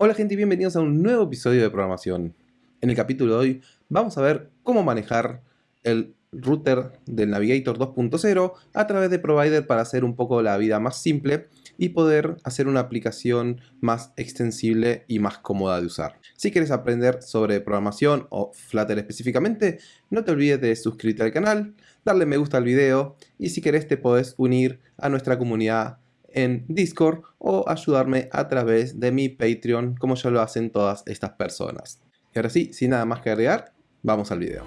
Hola gente y bienvenidos a un nuevo episodio de programación. En el capítulo de hoy vamos a ver cómo manejar el router del Navigator 2.0 a través de Provider para hacer un poco la vida más simple y poder hacer una aplicación más extensible y más cómoda de usar. Si quieres aprender sobre programación o Flutter específicamente, no te olvides de suscribirte al canal, darle me gusta al video y si querés te podés unir a nuestra comunidad en Discord o ayudarme a través de mi Patreon como ya lo hacen todas estas personas. Y ahora sí, sin nada más que agregar, vamos al video.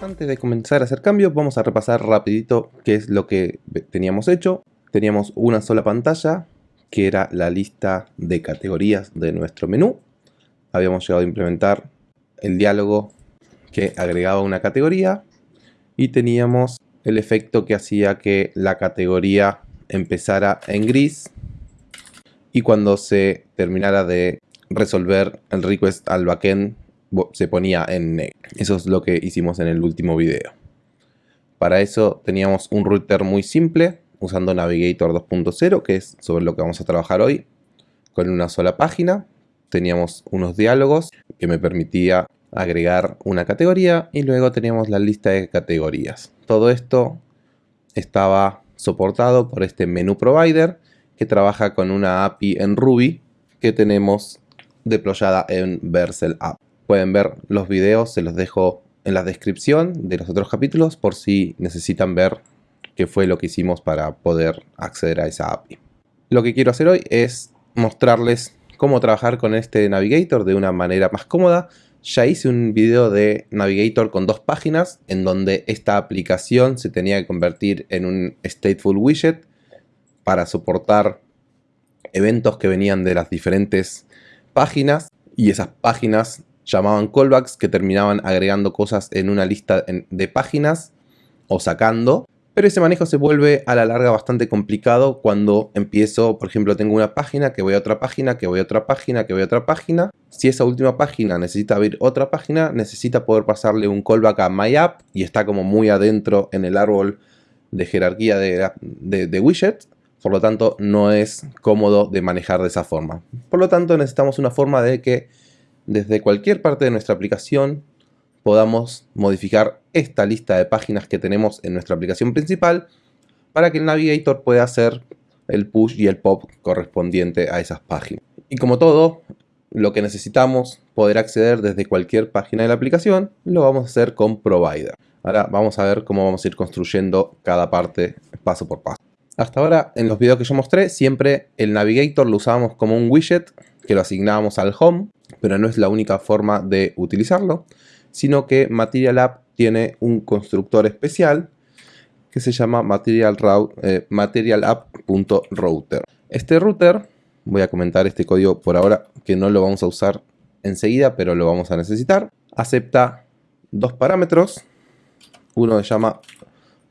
Antes de comenzar a hacer cambios, vamos a repasar rapidito qué es lo que teníamos hecho. Teníamos una sola pantalla, que era la lista de categorías de nuestro menú. Habíamos llegado a implementar el diálogo que agregaba una categoría y teníamos el efecto que hacía que la categoría empezara en gris y cuando se terminara de resolver el request al backend se ponía en negro. Eso es lo que hicimos en el último video. Para eso teníamos un router muy simple usando Navigator 2.0 que es sobre lo que vamos a trabajar hoy con una sola página. Teníamos unos diálogos que me permitía agregar una categoría y luego teníamos la lista de categorías. Todo esto estaba soportado por este menú provider que trabaja con una API en Ruby que tenemos deployada en Vercel App. Pueden ver los videos, se los dejo en la descripción de los otros capítulos por si necesitan ver qué fue lo que hicimos para poder acceder a esa API. Lo que quiero hacer hoy es mostrarles cómo trabajar con este Navigator de una manera más cómoda ya hice un video de Navigator con dos páginas en donde esta aplicación se tenía que convertir en un stateful widget para soportar eventos que venían de las diferentes páginas y esas páginas llamaban callbacks que terminaban agregando cosas en una lista de páginas o sacando pero ese manejo se vuelve a la larga bastante complicado cuando empiezo, por ejemplo, tengo una página, que voy a otra página, que voy a otra página, que voy a otra página. Si esa última página necesita abrir otra página, necesita poder pasarle un callback a MyApp y está como muy adentro en el árbol de jerarquía de, de, widgets. Por lo tanto, no es cómodo de manejar de esa forma. Por lo tanto, necesitamos una forma de que desde cualquier parte de nuestra aplicación podamos modificar esta lista de páginas que tenemos en nuestra aplicación principal para que el Navigator pueda hacer el push y el pop correspondiente a esas páginas. Y como todo, lo que necesitamos poder acceder desde cualquier página de la aplicación, lo vamos a hacer con Provider. Ahora vamos a ver cómo vamos a ir construyendo cada parte paso por paso. Hasta ahora, en los videos que yo mostré, siempre el Navigator lo usábamos como un widget que lo asignábamos al home, pero no es la única forma de utilizarlo sino que Material App tiene un constructor especial que se llama Material, eh. Este router, voy a comentar este código por ahora que no lo vamos a usar enseguida, pero lo vamos a necesitar. Acepta dos parámetros, uno se llama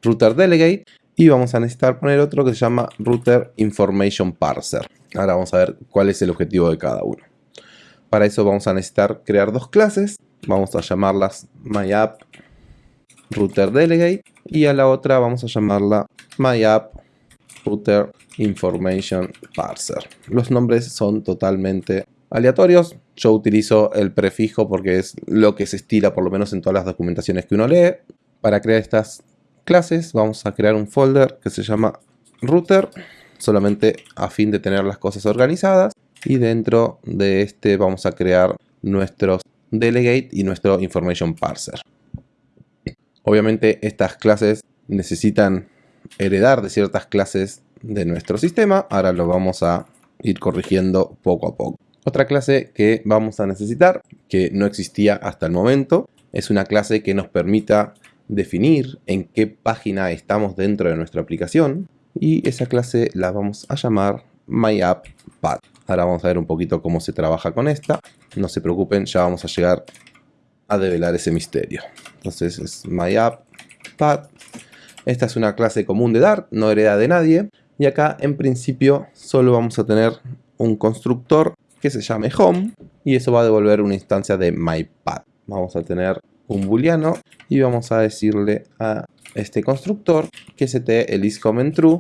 Router Delegate y vamos a necesitar poner otro que se llama Router Information Parser. Ahora vamos a ver cuál es el objetivo de cada uno. Para eso vamos a necesitar crear dos clases vamos a llamarlas MyApp Router Delegate y a la otra vamos a llamarla MyApp Router Information Parser. Los nombres son totalmente aleatorios. Yo utilizo el prefijo porque es lo que se estila por lo menos en todas las documentaciones que uno lee. Para crear estas clases vamos a crear un folder que se llama router solamente a fin de tener las cosas organizadas y dentro de este vamos a crear nuestros delegate y nuestro information parser. Obviamente estas clases necesitan heredar de ciertas clases de nuestro sistema. Ahora lo vamos a ir corrigiendo poco a poco. Otra clase que vamos a necesitar, que no existía hasta el momento, es una clase que nos permita definir en qué página estamos dentro de nuestra aplicación. Y esa clase la vamos a llamar MyAppPad. Ahora vamos a ver un poquito cómo se trabaja con esta. No se preocupen, ya vamos a llegar a develar ese misterio. Entonces es MyAppPad. Esta es una clase común de Dart, no hereda de nadie. Y acá en principio solo vamos a tener un constructor que se llame home y eso va a devolver una instancia de myPad. Vamos a tener un booleano y vamos a decirle a este constructor que se te el en true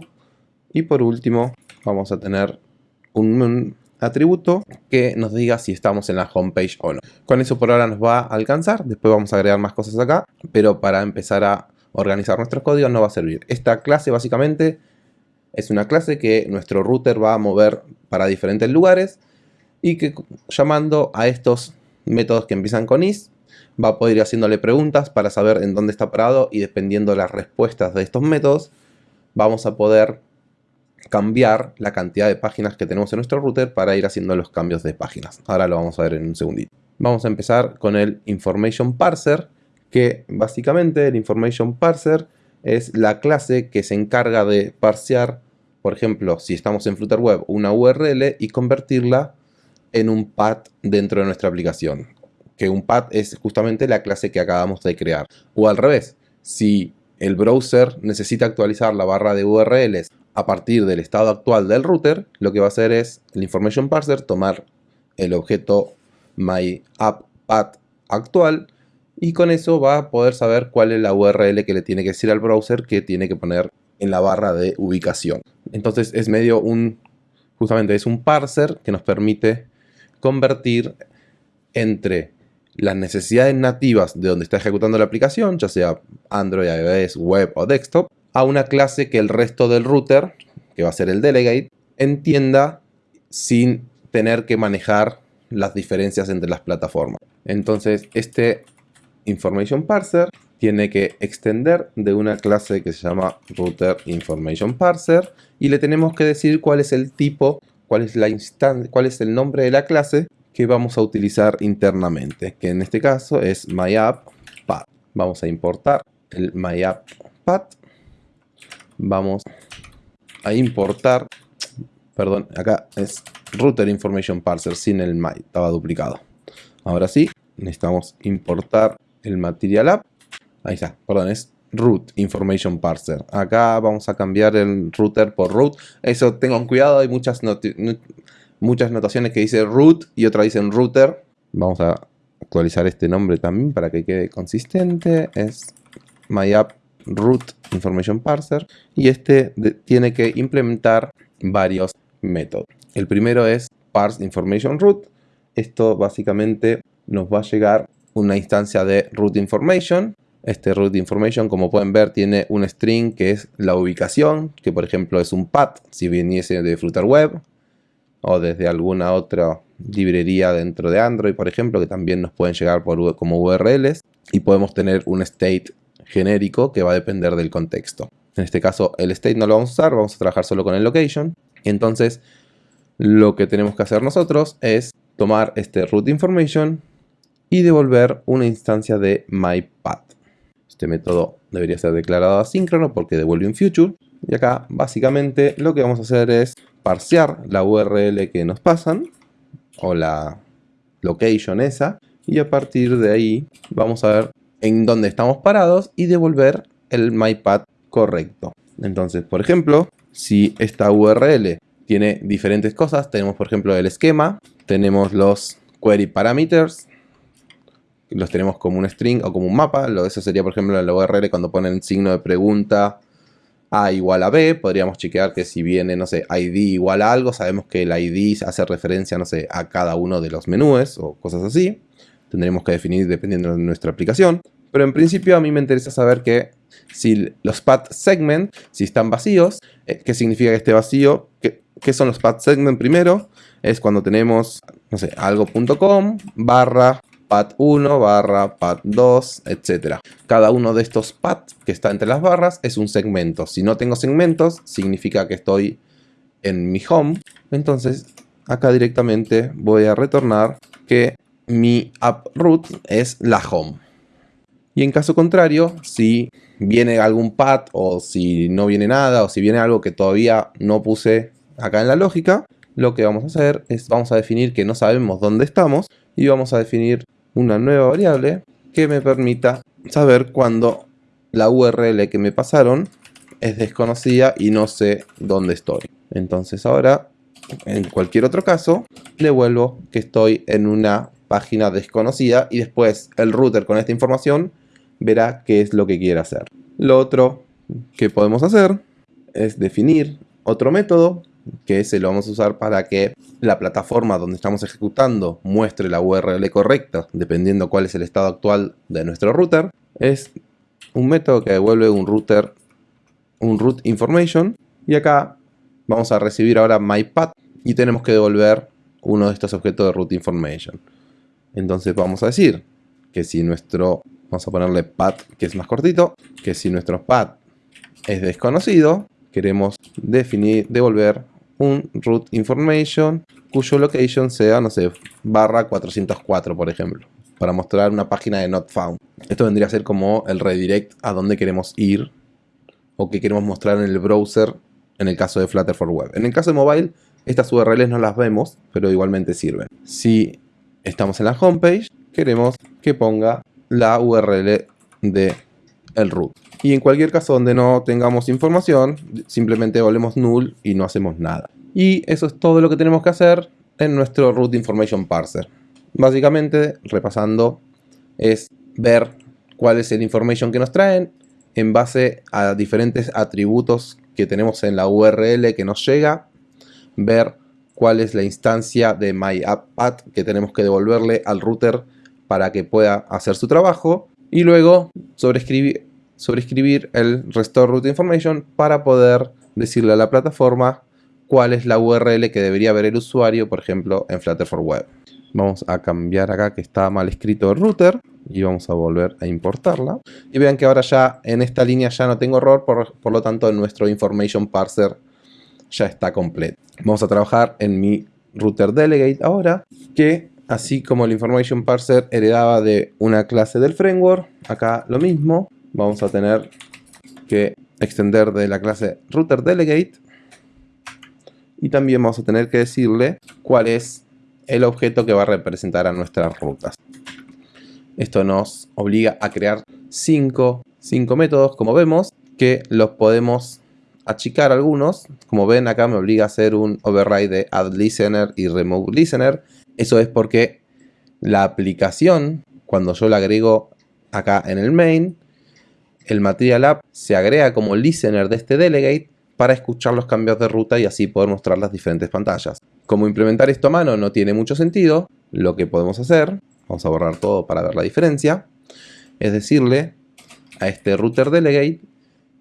Y por último vamos a tener un, atributo que nos diga si estamos en la homepage o no. Con eso por ahora nos va a alcanzar, después vamos a agregar más cosas acá, pero para empezar a organizar nuestros códigos no va a servir. Esta clase básicamente es una clase que nuestro router va a mover para diferentes lugares y que llamando a estos métodos que empiezan con is va a poder ir haciéndole preguntas para saber en dónde está parado y dependiendo de las respuestas de estos métodos vamos a poder cambiar la cantidad de páginas que tenemos en nuestro router para ir haciendo los cambios de páginas. Ahora lo vamos a ver en un segundito. Vamos a empezar con el Information Parser, que básicamente el Information Parser es la clase que se encarga de parsear, por ejemplo, si estamos en Flutter Web, una URL y convertirla en un path dentro de nuestra aplicación. Que un path es justamente la clase que acabamos de crear. O al revés, si el browser necesita actualizar la barra de URLs a partir del estado actual del router, lo que va a hacer es el information parser tomar el objeto myAppPath actual y con eso va a poder saber cuál es la URL que le tiene que decir al browser que tiene que poner en la barra de ubicación. Entonces es medio un, justamente es un parser que nos permite convertir entre las necesidades nativas de donde está ejecutando la aplicación, ya sea Android, iOS, web o desktop, a una clase que el resto del router, que va a ser el delegate, entienda sin tener que manejar las diferencias entre las plataformas. Entonces, este information parser tiene que extender de una clase que se llama router information parser y le tenemos que decir cuál es el tipo, cuál es la instancia, cuál es el nombre de la clase que vamos a utilizar internamente, que en este caso es myapppath. Vamos a importar el myapppath vamos a importar, perdón, acá es router information parser sin el my, estaba duplicado. Ahora sí, necesitamos importar el material app, ahí está, perdón, es root information parser. Acá vamos a cambiar el router por root, eso tengan cuidado, hay muchas, muchas notaciones que dicen root y otras dicen router. Vamos a actualizar este nombre también para que quede consistente, es myapp root information parser y este tiene que implementar varios métodos. El primero es parse information root. Esto básicamente nos va a llegar una instancia de root information. Este root information, como pueden ver, tiene un string que es la ubicación, que por ejemplo es un path si viniese de Flutter Web o desde alguna otra librería dentro de Android, por ejemplo, que también nos pueden llegar por, como URLs y podemos tener un state genérico que va a depender del contexto. En este caso el state no lo vamos a usar, vamos a trabajar solo con el location. Entonces lo que tenemos que hacer nosotros es tomar este root information y devolver una instancia de myPath. Este método debería ser declarado asíncrono porque devuelve un future. Y acá básicamente lo que vamos a hacer es parsear la URL que nos pasan o la location esa y a partir de ahí vamos a ver en donde estamos parados y devolver el myPath correcto. Entonces, por ejemplo, si esta URL tiene diferentes cosas, tenemos por ejemplo el esquema, tenemos los query parameters, los tenemos como un string o como un mapa, eso sería por ejemplo en la URL cuando ponen signo de pregunta a igual a b, podríamos chequear que si viene, no sé, id igual a algo, sabemos que el id hace referencia, no sé, a cada uno de los menús o cosas así. Tendremos que definir dependiendo de nuestra aplicación. Pero en principio a mí me interesa saber que si los path segment, si están vacíos, eh, ¿qué significa que esté vacío? ¿Qué, ¿Qué, son los path segment primero? Es cuando tenemos, no sé, algo.com barra path 1 barra path 2, etc. Cada uno de estos paths que está entre las barras es un segmento. Si no tengo segmentos, significa que estoy en mi home. Entonces, acá directamente voy a retornar que mi app root es la home. Y en caso contrario, si viene algún path o si no viene nada o si viene algo que todavía no puse acá en la lógica, lo que vamos a hacer es vamos a definir que no sabemos dónde estamos y vamos a definir una nueva variable que me permita saber cuándo la URL que me pasaron es desconocida y no sé dónde estoy. Entonces ahora, en cualquier otro caso, devuelvo que estoy en una página desconocida y después el router con esta información verá qué es lo que quiere hacer. Lo otro que podemos hacer es definir otro método que ese lo vamos a usar para que la plataforma donde estamos ejecutando muestre la URL correcta dependiendo cuál es el estado actual de nuestro router. Es un método que devuelve un router un root information. Y acá vamos a recibir ahora myPath y tenemos que devolver uno de estos objetos de root information entonces vamos a decir que si nuestro vamos a ponerle path que es más cortito que si nuestro path es desconocido queremos definir devolver un root information cuyo location sea, no sé, barra 404 por ejemplo, para mostrar una página de not found. Esto vendría a ser como el redirect a dónde queremos ir o que queremos mostrar en el browser en el caso de Flutter for Web. En el caso de mobile, estas URLs no las vemos, pero igualmente sirven. Si estamos en la homepage, queremos que ponga la URL de el root. Y en cualquier caso donde no tengamos información, simplemente volvemos null y no hacemos nada. Y eso es todo lo que tenemos que hacer en nuestro root information parser. Básicamente, repasando, es ver cuál es el information que nos traen en base a diferentes atributos que tenemos en la URL que nos llega, ver cuál es la instancia de MyAppPath que tenemos que devolverle al router para que pueda hacer su trabajo y luego sobreescribir, el restore root information para poder decirle a la plataforma cuál es la URL que debería ver el usuario, por ejemplo, en Flutter for Web. Vamos a cambiar acá que está mal escrito el router y vamos a volver a importarla. Y vean que ahora ya en esta línea ya no tengo error, por, por lo tanto nuestro information parser ya está completo. Vamos a trabajar en mi router delegate ahora, que así como el information parser heredaba de una clase del framework, acá lo mismo, vamos a tener que extender de la clase router delegate y también vamos a tener que decirle cuál es el objeto que va a representar a nuestras rutas. Esto nos obliga a crear cinco, métodos, como vemos, que los podemos achicar algunos. Como ven, acá me obliga a hacer un override de add listener y remove listener. Eso es porque la aplicación, cuando yo la agrego acá en el main, el material app se agrega como listener de este delegate para escuchar los cambios de ruta y así poder mostrar las diferentes pantallas. Como implementar esto a mano no tiene mucho sentido, lo que podemos hacer, vamos a borrar todo para ver la diferencia, es decirle a este router delegate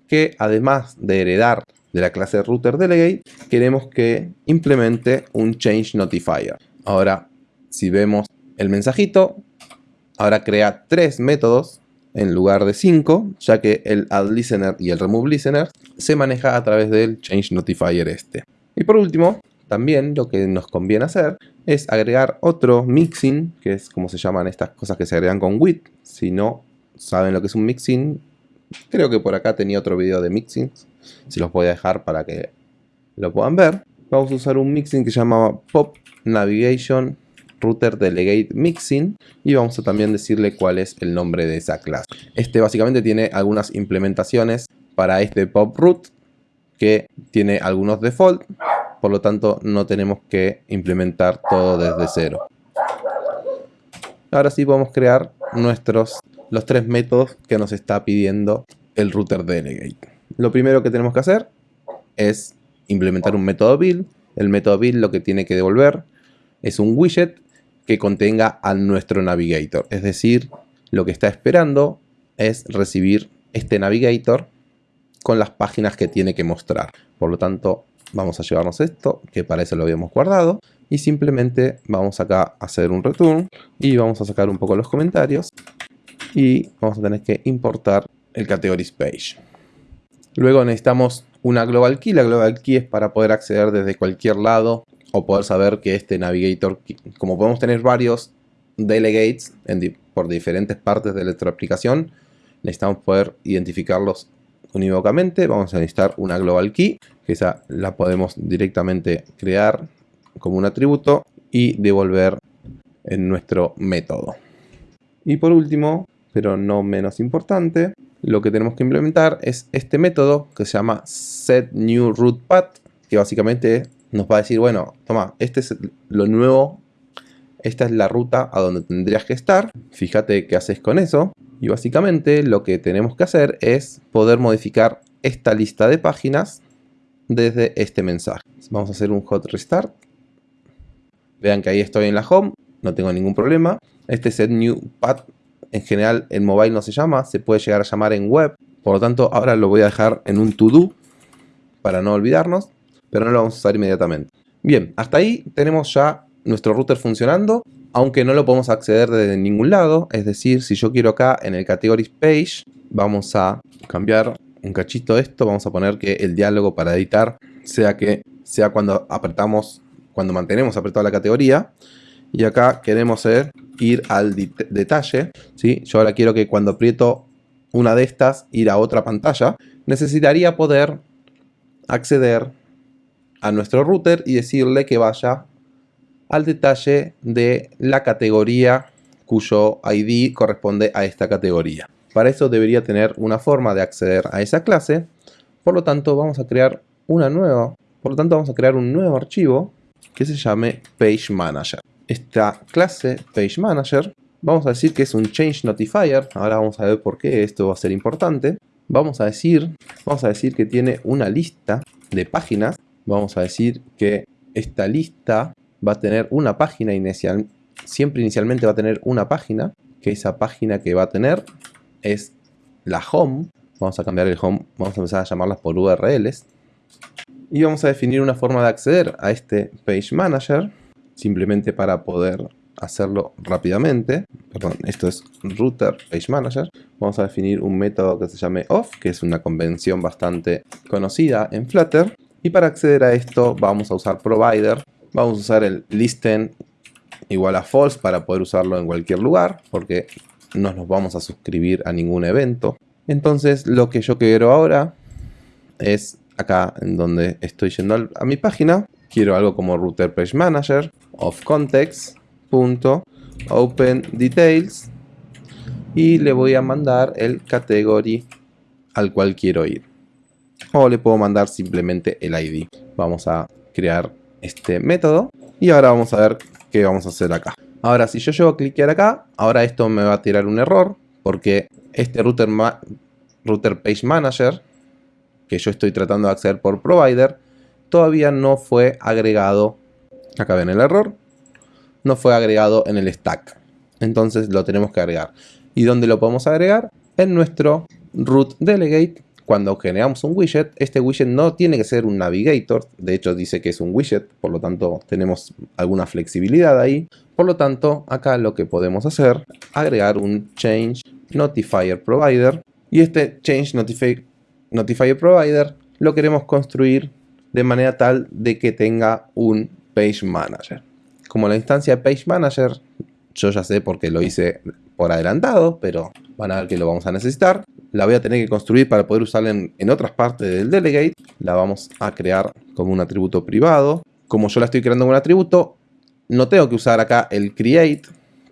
que además de heredar de la clase router delegate, queremos que implemente un change notifier. Ahora, si vemos el mensajito, ahora crea tres métodos en lugar de 5, ya que el add listener y el remove listener se maneja a través del change notifier este. Y por último, también lo que nos conviene hacer es agregar otro mixing, que es como se llaman estas cosas que se agregan con WIT. Si no saben lo que es un mixing, creo que por acá tenía otro video de mixing, si los voy a dejar para que lo puedan ver. Vamos a usar un mixing que se llama Pop Navigation router delegate mixing y vamos a también decirle cuál es el nombre de esa clase. Este básicamente tiene algunas implementaciones para este pop root que tiene algunos default, por lo tanto no tenemos que implementar todo desde cero. Ahora sí podemos crear nuestros los tres métodos que nos está pidiendo el router delegate. Lo primero que tenemos que hacer es implementar un método build. El método build lo que tiene que devolver es un widget que contenga a nuestro navigator. Es decir, lo que está esperando es recibir este navigator con las páginas que tiene que mostrar. Por lo tanto, vamos a llevarnos esto, que para eso lo habíamos guardado. Y simplemente vamos acá a hacer un return y vamos a sacar un poco los comentarios. Y vamos a tener que importar el categories page. Luego necesitamos una global key. La global key es para poder acceder desde cualquier lado o poder saber que este navigator, como podemos tener varios delegates por diferentes partes de nuestra aplicación, necesitamos poder identificarlos unívocamente. Vamos a necesitar una global key, que esa la podemos directamente crear como un atributo y devolver en nuestro método. Y por último, pero no menos importante, lo que tenemos que implementar es este método que se llama setNewRootPath, que básicamente nos va a decir, bueno, toma, este es lo nuevo, esta es la ruta a donde tendrías que estar, fíjate qué haces con eso, y básicamente lo que tenemos que hacer es poder modificar esta lista de páginas desde este mensaje. Vamos a hacer un hot restart. Vean que ahí estoy en la home, no tengo ningún problema. Este set new path en general en mobile no se llama, se puede llegar a llamar en web. Por lo tanto, ahora lo voy a dejar en un to do para no olvidarnos, pero no lo vamos a usar inmediatamente. Bien, hasta ahí tenemos ya nuestro router funcionando, aunque no lo podemos acceder desde ningún lado. Es decir, si yo quiero acá en el Categories Page, vamos a cambiar un cachito esto. Vamos a poner que el diálogo para editar sea que sea cuando apretamos, cuando mantenemos apretada la categoría. Y acá queremos ir al detalle. ¿sí? Yo ahora quiero que cuando aprieto una de estas, ir a otra pantalla. Necesitaría poder acceder a nuestro router y decirle que vaya al detalle de la categoría cuyo ID corresponde a esta categoría. Para eso debería tener una forma de acceder a esa clase. Por lo tanto, vamos a crear una nueva. Por lo tanto, vamos a crear un nuevo archivo que se llame Page Manager. Esta clase Page Manager, vamos a decir que es un Change Notifier. Ahora vamos a ver por qué esto va a ser importante. Vamos a decir, vamos a decir que tiene una lista de páginas. Vamos a decir que esta lista va a tener una página inicial. Siempre inicialmente va a tener una página. Que esa página que va a tener es la home. Vamos a cambiar el home, vamos a empezar a llamarlas por URLs. Y vamos a definir una forma de acceder a este Page Manager, simplemente para poder hacerlo rápidamente. Perdón, esto es Router Page Manager. Vamos a definir un método que se llame off, que es una convención bastante conocida en Flutter. Y para acceder a esto vamos a usar provider. Vamos a usar el listen igual a false para poder usarlo en cualquier lugar, porque no nos vamos a suscribir a ningún evento. Entonces lo que yo quiero ahora es acá en donde estoy yendo a mi página. Quiero algo como router page manager of context open details y le voy a mandar el category al cual quiero ir. O le puedo mandar simplemente el ID. Vamos a crear este método y ahora vamos a ver qué vamos a hacer acá. Ahora, si yo llevo a cliquear acá, ahora esto me va a tirar un error, porque este router, router Page Manager, que yo estoy tratando de acceder por provider, todavía no fue agregado, acá ven el error, no fue agregado en el stack. Entonces lo tenemos que agregar. ¿Y dónde lo podemos agregar? En nuestro root delegate cuando generamos un widget, este widget no tiene que ser un navigator, de hecho dice que es un widget, por lo tanto tenemos alguna flexibilidad ahí. Por lo tanto, acá lo que podemos hacer, agregar un change notifier provider y este change notifier provider lo queremos construir de manera tal de que tenga un page manager. Como la instancia page manager, yo ya sé porque lo hice por adelantado, pero van a ver que lo vamos a necesitar la voy a tener que construir para poder usarla en, otras partes del delegate. La vamos a crear como un atributo privado. Como yo la estoy creando como un atributo, no tengo que usar acá el create,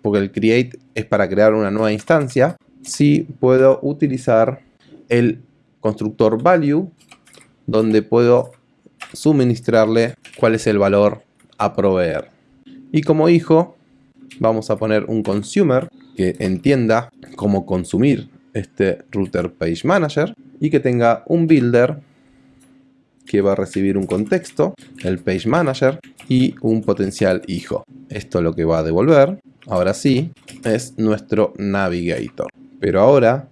porque el create es para crear una nueva instancia. Sí puedo utilizar el constructor value, donde puedo suministrarle cuál es el valor a proveer. Y como hijo, vamos a poner un consumer que entienda cómo consumir este router page manager y que tenga un builder que va a recibir un contexto, el page manager y un potencial hijo. Esto lo que va a devolver, ahora sí, es nuestro navigator. Pero ahora,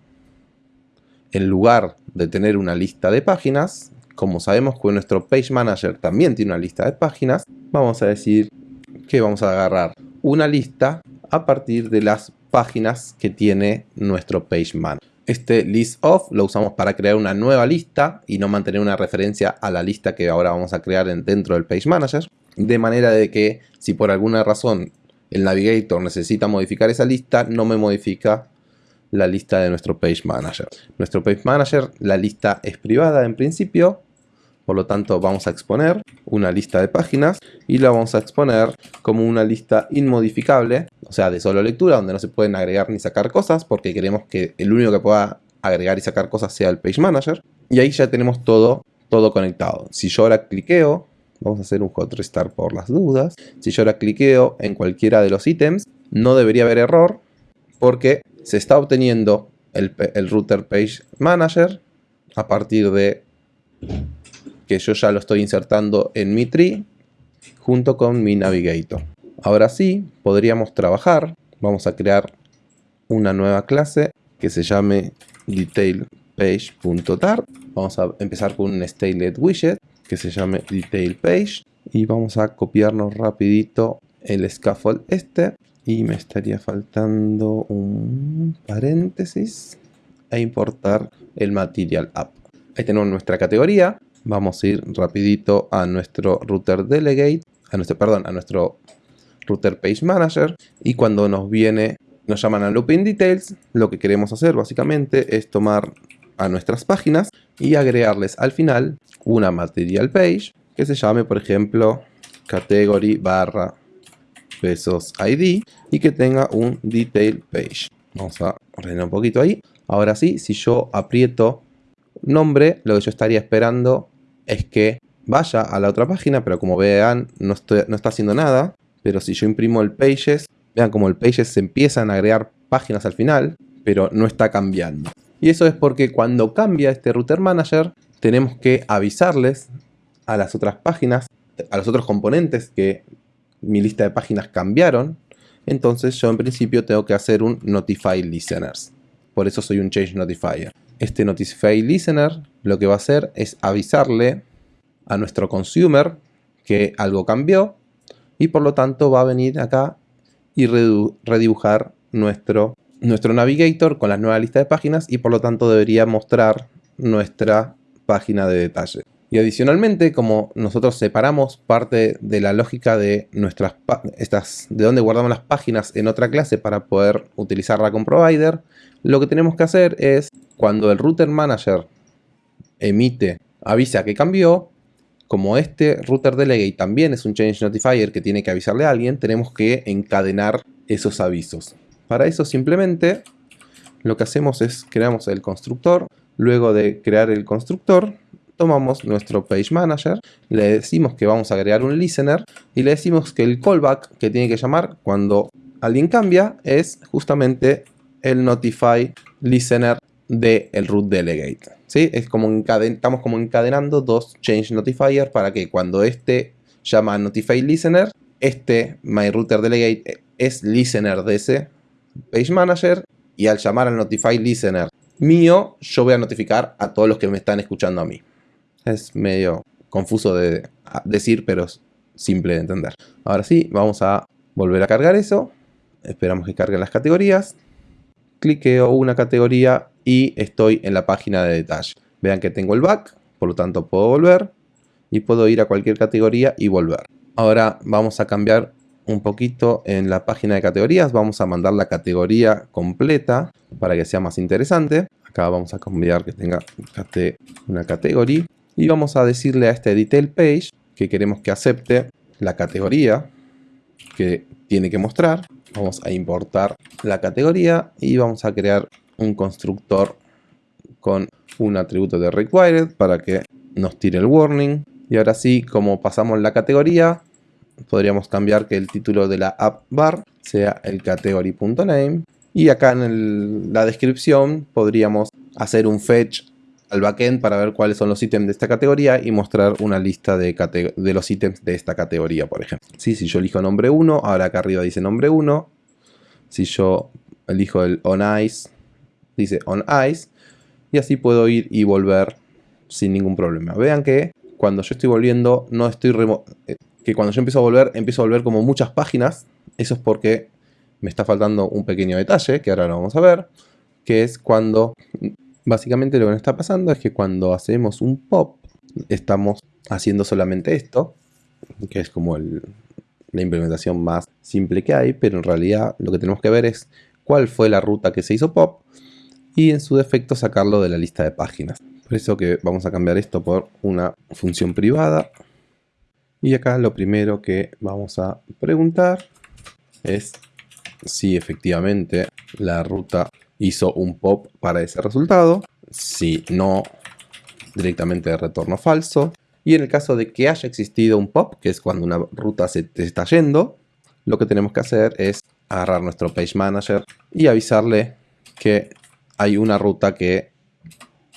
en lugar de tener una lista de páginas, como sabemos que nuestro page manager también tiene una lista de páginas, vamos a decir que vamos a agarrar una lista a partir de las páginas que tiene nuestro page manager. Este list of lo usamos para crear una nueva lista y no mantener una referencia a la lista que ahora vamos a crear dentro del page manager. De manera de que si por alguna razón el navigator necesita modificar esa lista, no me modifica la lista de nuestro page manager. Nuestro page manager, la lista es privada en principio, por lo tanto vamos a exponer una lista de páginas y la vamos a exponer como una lista inmodificable, o sea de solo lectura, donde no se pueden agregar ni sacar cosas, porque queremos que el único que pueda agregar y sacar cosas sea el Page Manager. Y ahí ya tenemos todo, todo conectado. Si yo ahora cliqueo, vamos a hacer un hot restart por las dudas. Si yo ahora cliqueo en cualquiera de los ítems, no debería haber error, porque se está obteniendo el, router Page Manager a partir de que yo ya lo estoy insertando en mi tree junto con mi navigator. Ahora sí, podríamos trabajar. Vamos a crear una nueva clase que se llame detailpage.tart. Vamos a empezar con un statelet widget que se llame detailpage y vamos a copiarnos rapidito el scaffold este y me estaría faltando un paréntesis e importar el material app. Ahí tenemos nuestra categoría. Vamos a ir rapidito a nuestro router delegate, a nuestro, perdón, a nuestro router page manager y cuando nos viene, nos llaman a looping details, lo que queremos hacer básicamente es tomar a nuestras páginas y agregarles al final una material page que se llame por ejemplo category barra pesos ID y que tenga un detail page. Vamos a ordenar un poquito ahí. Ahora sí, si yo aprieto nombre, lo que yo estaría esperando es que vaya a la otra página, pero como vean, no, no está haciendo nada. Pero si yo imprimo el pages, vean como el pages se empiezan a agregar páginas al final, pero no está cambiando. Y eso es porque cuando cambia este router manager, tenemos que avisarles a las otras páginas, a los otros componentes que mi lista de páginas cambiaron, entonces yo en principio tengo que hacer un Notify Listeners. Por eso soy un Change Notifier. Este Notify Listener lo que va a hacer es avisarle a nuestro consumer que algo cambió y por lo tanto va a venir acá y redibujar nuestro, nuestro navigator con la nueva lista de páginas y por lo tanto debería mostrar nuestra página de detalle. Y adicionalmente, como nosotros separamos parte de la lógica de nuestras estas, de dónde guardamos las páginas en otra clase para poder utilizarla con provider, lo que tenemos que hacer es, cuando el router manager emite, avisa que cambió, como este router delegate también es un change notifier que tiene que avisarle a alguien, tenemos que encadenar esos avisos. Para eso simplemente lo que hacemos es creamos el constructor, luego de crear el constructor tomamos nuestro Page Manager, le decimos que vamos a agregar un listener y le decimos que el callback que tiene que llamar cuando alguien cambia es justamente el Notify Listener del el root delegate. ¿sí? Es como estamos como encadenando dos change notifier para que cuando este llama a Notify Listener, este MyRouter Delegate es listener de ese Page Manager y al llamar al Notify Listener mío, yo voy a notificar a todos los que me están escuchando a mí. Es medio confuso de decir, pero simple de entender. Ahora sí, vamos a volver a cargar eso. Esperamos que carguen las categorías. Cliqueo una categoría y estoy en la página de detalle. Vean que tengo el back, por lo tanto puedo volver y puedo ir a cualquier categoría y volver. Ahora vamos a cambiar un poquito en la página de categorías. Vamos a mandar la categoría completa para que sea más interesante. Acá vamos a cambiar que tenga una categoría y vamos a decirle a este detail page que queremos que acepte la categoría que tiene que mostrar. Vamos a importar la categoría y vamos a crear un constructor con un atributo de required para que nos tire el warning. Y ahora sí, como pasamos la categoría, podríamos cambiar que el título de la app bar sea el category.name. Y acá en la descripción podríamos hacer un fetch al backend para ver cuáles son los ítems de esta categoría y mostrar una lista de, los ítems de esta categoría, por ejemplo. si yo elijo nombre 1, ahora acá arriba dice nombre 1. Si yo elijo el on ice, dice on ice. Y así puedo ir y volver sin ningún problema. Vean que cuando yo estoy volviendo, no estoy eh, que cuando yo empiezo a volver, empiezo a volver como muchas páginas. Eso es porque me está faltando un pequeño detalle, que ahora lo vamos a ver, que es cuando Básicamente lo que nos está pasando es que cuando hacemos un pop, estamos haciendo solamente esto, que es como la implementación más simple que hay, pero en realidad lo que tenemos que ver es cuál fue la ruta que se hizo pop y en su defecto sacarlo de la lista de páginas. Por eso que vamos a cambiar esto por una función privada. Y acá lo primero que vamos a preguntar es si efectivamente la ruta hizo un pop para ese resultado. Si no, directamente de retorno falso. Y en el caso de que haya existido un pop, que es cuando una ruta se está yendo, lo que tenemos que hacer es agarrar nuestro Page Manager y avisarle que hay una ruta que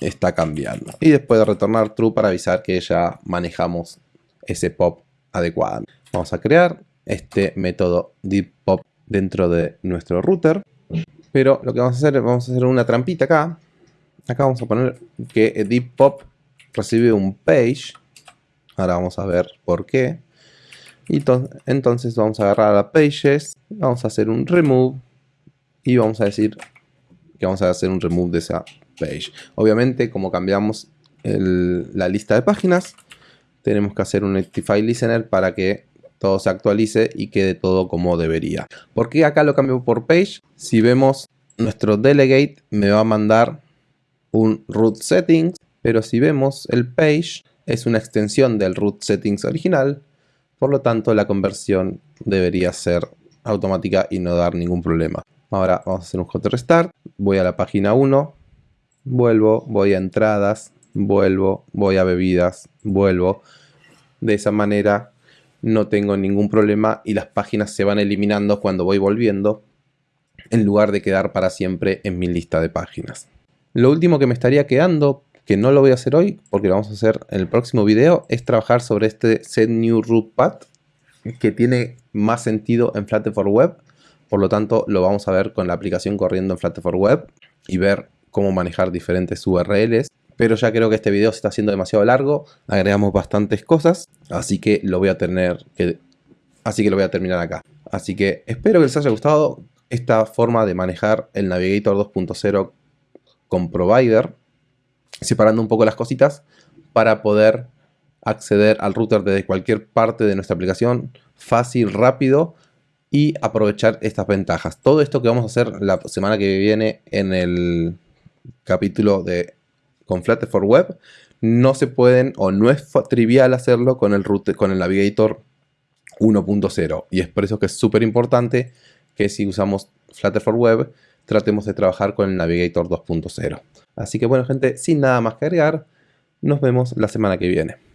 está cambiando. Y después de retornar true para avisar que ya manejamos ese pop adecuadamente. Vamos a crear este método deep pop dentro de nuestro router. Pero lo que vamos a hacer es vamos a hacer una trampita acá. Acá vamos a poner que deep pop recibe un page. Ahora vamos a ver por qué. Y entonces vamos a agarrar a pages, vamos a hacer un remove y vamos a decir que vamos a hacer un remove de esa page. Obviamente, como cambiamos la lista de páginas, tenemos que hacer un Nectify Listener para que todo se actualice y quede todo como debería. ¿Por qué acá lo cambio por page? Si vemos nuestro delegate me va a mandar un root settings, pero si vemos el page es una extensión del root settings original, por lo tanto la conversión debería ser automática y no dar ningún problema. Ahora vamos a hacer un hot restart, voy a la página 1, vuelvo, voy a entradas, vuelvo, voy a bebidas, vuelvo. De esa manera no tengo ningún problema y las páginas se van eliminando cuando voy volviendo en lugar de quedar para siempre en mi lista de páginas. Lo último que me estaría quedando, que no lo voy a hacer hoy porque lo vamos a hacer en el próximo video, es trabajar sobre este set new root path que tiene más sentido en Flutter Web. Por lo tanto, lo vamos a ver con la aplicación corriendo en Flutter Web y ver cómo manejar diferentes URLs. Pero ya creo que este video se está haciendo demasiado largo, agregamos bastantes cosas, así que lo voy a tener. Así que lo voy a terminar acá. Así que espero que les haya gustado esta forma de manejar el Navigator 2.0 con Provider, separando un poco las cositas para poder acceder al router desde cualquier parte de nuestra aplicación, fácil, rápido y aprovechar estas ventajas. Todo esto que vamos a hacer la semana que viene en el capítulo de con Flutter for Web, no se pueden o no es trivial hacerlo con el, con el Navigator 1.0 y es por eso que es súper importante que si usamos Flutter for Web tratemos de trabajar con el Navigator 2.0. Así que bueno gente, sin nada más que agregar, nos vemos la semana que viene.